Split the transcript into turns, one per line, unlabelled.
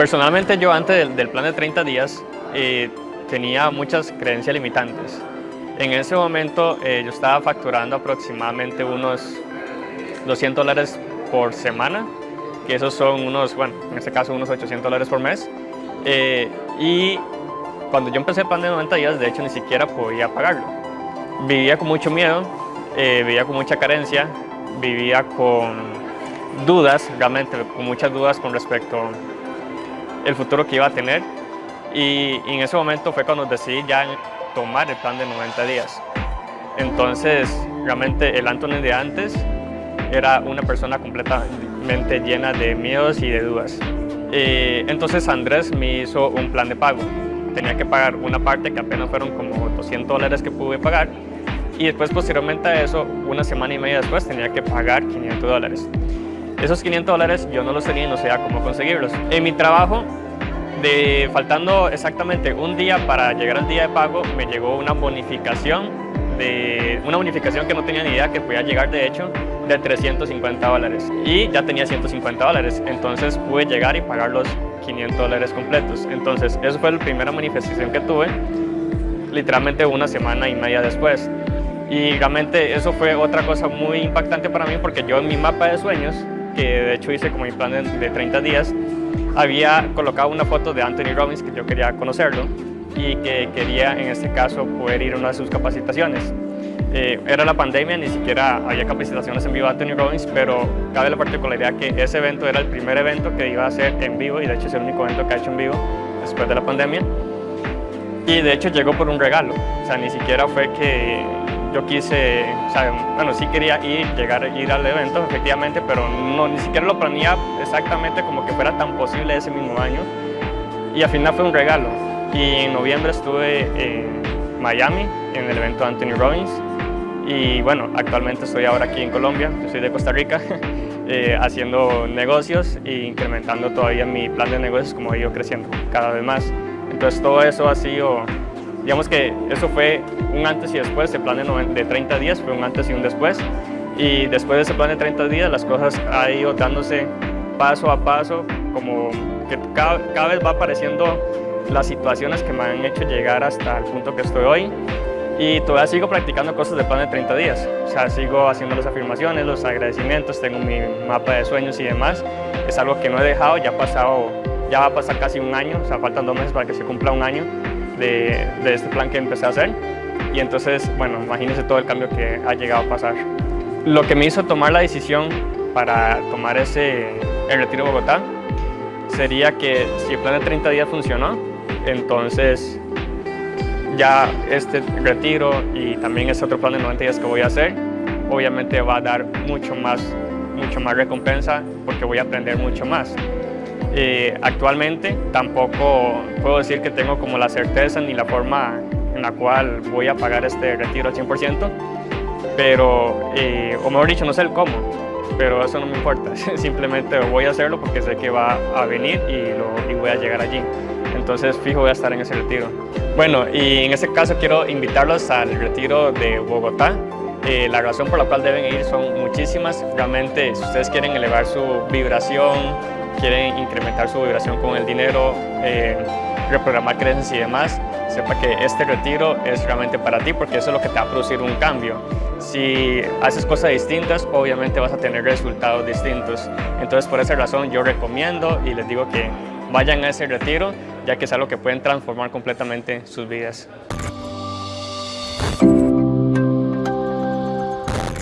Personalmente yo antes del, plan de 30 días eh, tenía muchas creencias limitantes. En ese momento eh, yo estaba facturando aproximadamente unos 200 dólares por semana, que esos son unos, bueno, en este caso unos 800 dólares por mes. Eh, y cuando yo empecé el plan de 90 días, de hecho ni siquiera podía pagarlo. Vivía con mucho miedo, vivía con mucha carencia, vivía con dudas, realmente con muchas dudas con respecto el futuro que iba a tener y, en ese momento fue cuando decidí ya tomar el plan de 90 días. Entonces, realmente el Anthony de antes era una persona completamente llena de miedos y de dudas. entonces Andrés me hizo un plan de pago. Tenía que pagar una parte que apenas fueron como 200 dólares que pude pagar y después posteriormente a eso, una semana y media después, tenía que pagar 500 dólares. Esos 500 dólares yo no los tenía y no sabía cómo conseguirlos. En mi trabajo, de, faltando exactamente un día para llegar al día de pago, me llegó una bonificación, de, una bonificación que no tenía ni idea que podía llegar de hecho, de 350 dólares. Y ya tenía 150 dólares, entonces pude llegar y pagar los 500 dólares completos. Entonces, eso fue la primera manifestación que tuve, literalmente una semana y media después. Y realmente eso fue otra cosa muy impactante para mí porque yo en mi mapa de sueños, que de hecho hice como mi plan de, 30 días, había colocado una foto de Anthony Robbins que yo quería conocerlo y que quería en este caso poder ir a una de sus capacitaciones. Eh, era la pandemia, ni siquiera había capacitaciones en vivo de Anthony Robbins, pero cabe la particularidad que ese evento era el primer evento que iba a hacer en vivo y de hecho es el único evento que ha hecho en vivo después de la pandemia. Y de hecho llegó por un regalo, o sea, ni siquiera fue que yo quise, o sea, bueno, sí quería ir, llegar ir al evento, efectivamente, pero no, ni siquiera lo planeaba exactamente como que fuera tan posible ese mismo año. Y al final fue un regalo. Y en noviembre estuve en Miami, en el evento Anthony Robbins. Y bueno, actualmente estoy ahora aquí en Colombia, yo soy de Costa Rica, eh, haciendo negocios e incrementando todavía mi plan de negocios como he ido creciendo cada vez más. Entonces todo eso ha sido Digamos que eso fue un antes y después, el plan de, 30 días fue un antes y un después. Y después de ese plan de 30 días las cosas han ido dándose paso a paso, como que cada, cada vez va apareciendo las situaciones que me han hecho llegar hasta el punto que estoy hoy. Y todavía sigo practicando cosas del plan de 30 días. O sea, sigo haciendo las afirmaciones, los agradecimientos, tengo mi mapa de sueños y demás. Es algo que no he dejado, ya ha pasado, ya va a pasar casi un año, o sea, faltan dos meses para que se cumpla un año de, este plan que empecé a hacer. Y entonces, bueno, imagínense todo el cambio que ha llegado a pasar. Lo que me hizo tomar la decisión para tomar ese el retiro de Bogotá sería que si el plan de 30 días funcionó, entonces ya este retiro y también ese otro plan de 90 días que voy a hacer, obviamente va a dar mucho más, mucho más recompensa porque voy a aprender mucho más. Eh, actualmente tampoco puedo decir que tengo como la certeza ni la forma en la cual voy a pagar este retiro al 100%, pero, eh, o mejor dicho, no sé el cómo, pero eso no me importa, simplemente voy a hacerlo porque sé que va a venir y, lo, y voy a llegar allí. Entonces fijo voy a estar en ese retiro. Bueno, y en este caso quiero invitarlos al retiro de Bogotá. Eh, la razón por la cual deben ir son muchísimas. Realmente, si ustedes quieren elevar su vibración, quieren incrementar su vibración con el dinero, eh, reprogramar creencias y demás, sepa que este retiro es realmente para ti porque eso es lo que te va a producir un cambio. Si haces cosas distintas, obviamente vas a tener resultados distintos. Entonces, por esa razón, yo recomiendo y les digo que vayan a ese retiro, ya que es algo que pueden transformar completamente sus vidas.